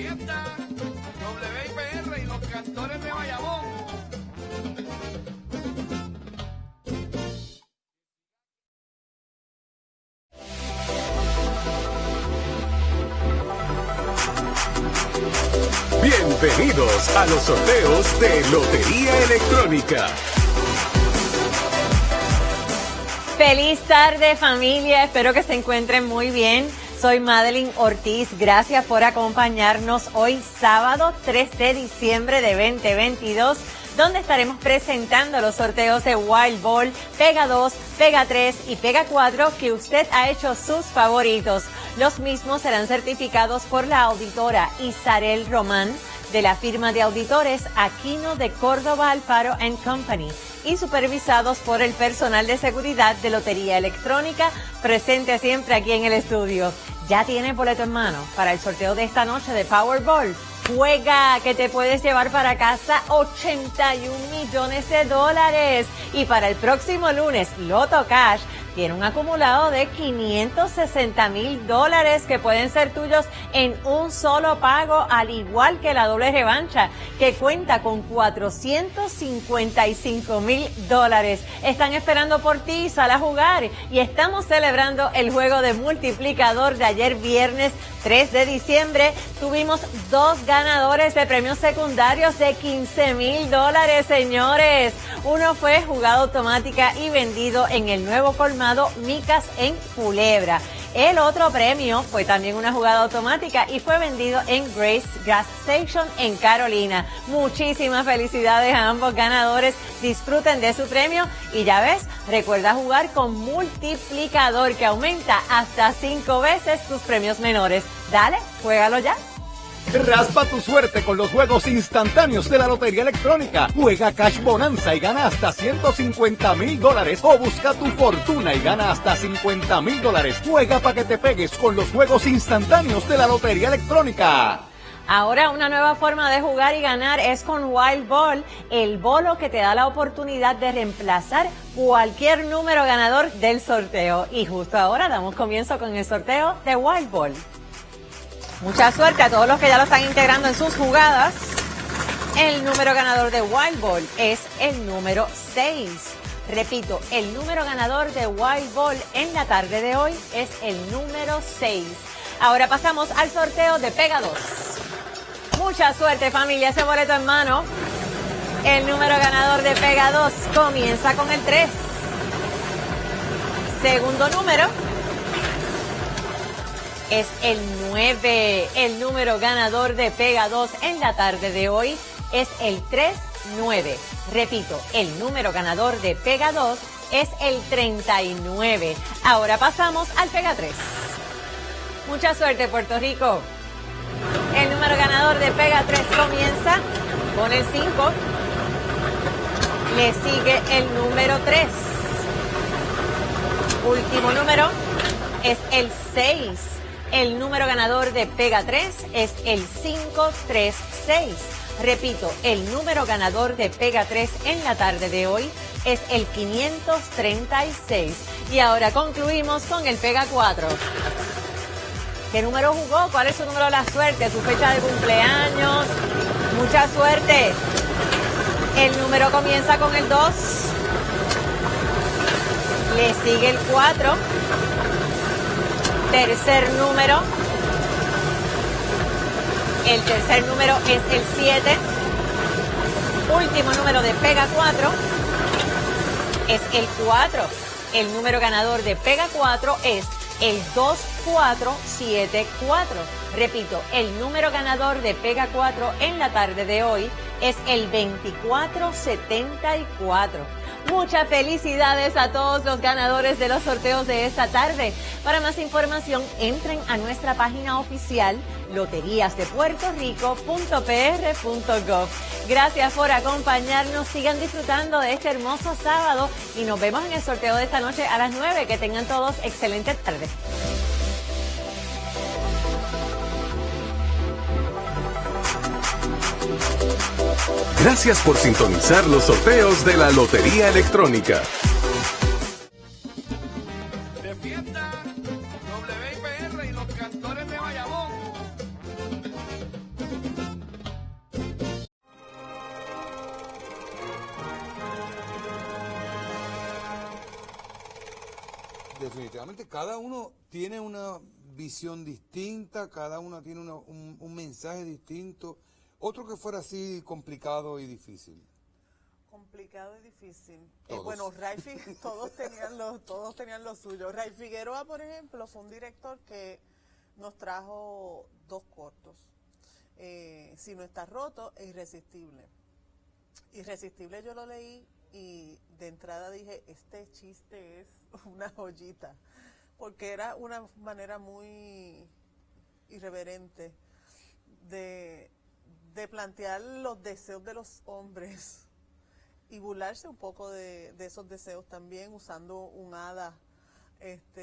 fiesta, WIPR y los cantores de Bayamón. Bienvenidos a los sorteos de Lotería Electrónica. Feliz tarde familia, espero que se encuentren muy bien. Soy Madeline Ortiz, gracias por acompañarnos hoy sábado 3 de diciembre de 2022 donde estaremos presentando los sorteos de Wild Ball, Pega 2, Pega 3 y Pega 4 que usted ha hecho sus favoritos. Los mismos serán certificados por la auditora Isarel Román de la firma de auditores Aquino de Córdoba Alfaro Company y supervisados por el personal de seguridad de Lotería Electrónica presente siempre aquí en el estudio. Ya tiene boleto en mano para el sorteo de esta noche de Powerball. Juega que te puedes llevar para casa 81 millones de dólares. Y para el próximo lunes, Loto Cash tiene un acumulado de 560 mil dólares que pueden ser tuyos en un solo pago, al igual que la doble revancha, que cuenta con 455 mil dólares. Están esperando por ti, sal a jugar. Y estamos celebrando el juego de multiplicador de ayer viernes 3 de diciembre. Tuvimos dos ganadores de premios secundarios de 15 mil dólares, señores. Uno fue jugado automática y vendido en el nuevo colmado Micas en Culebra. El otro premio fue también una jugada automática y fue vendido en Grace Gas Station en Carolina. Muchísimas felicidades a ambos ganadores. Disfruten de su premio y ya ves, recuerda jugar con multiplicador que aumenta hasta cinco veces tus premios menores. Dale, juégalo ya. Raspa tu suerte con los juegos instantáneos de la Lotería Electrónica. Juega Cash Bonanza y gana hasta 150 mil dólares. O busca tu fortuna y gana hasta 50 mil dólares. Juega para que te pegues con los juegos instantáneos de la Lotería Electrónica. Ahora una nueva forma de jugar y ganar es con Wild Ball, el bolo que te da la oportunidad de reemplazar cualquier número ganador del sorteo. Y justo ahora damos comienzo con el sorteo de Wild Ball. Mucha suerte a todos los que ya lo están integrando en sus jugadas. El número ganador de Wild Ball es el número 6. Repito, el número ganador de Wild Ball en la tarde de hoy es el número 6. Ahora pasamos al sorteo de Pega 2. Mucha suerte familia, ese boleto en mano. El número ganador de Pega 2 comienza con el 3. Segundo número es el 9. El número ganador de Pega 2 en la tarde de hoy es el 39. Repito, el número ganador de Pega 2 es el 39. Ahora pasamos al Pega 3. Mucha suerte, Puerto Rico. El número ganador de Pega 3 comienza con el 5. Le sigue el número 3. Último número es el 6. El número ganador de Pega 3 es el 536. Repito, el número ganador de Pega 3 en la tarde de hoy es el 536. Y ahora concluimos con el Pega 4. ¿Qué número jugó? ¿Cuál es su número de la suerte? ¿Su fecha de cumpleaños? Mucha suerte. El número comienza con el 2. Le sigue el 4 tercer número. El tercer número es el 7. Último número de Pega 4 es el 4. El número ganador de Pega 4 es el 2474. Repito, el número ganador de Pega 4 en la tarde de hoy es el 2474. Muchas felicidades a todos los ganadores de los sorteos de esta tarde. Para más información, entren a nuestra página oficial loteriasdepuertorico.pr.gov. Gracias por acompañarnos. Sigan disfrutando de este hermoso sábado y nos vemos en el sorteo de esta noche a las 9. Que tengan todos excelente tarde. Gracias por sintonizar los sorteos de la Lotería Electrónica. Y los cantores de Definitivamente cada uno tiene una visión distinta, cada uno tiene un mensaje distinto otro que fuera así complicado y difícil. Complicado y difícil. Eh, bueno, Ray todos tenían lo, todos tenían lo suyo. Ray Figueroa, por ejemplo, fue un director que nos trajo dos cortos. Eh, si no está roto, es irresistible. Irresistible yo lo leí y de entrada dije, este chiste es una joyita, porque era una manera muy irreverente de, de plantear los deseos de los hombres y burlarse un poco de, de esos deseos también usando un hada este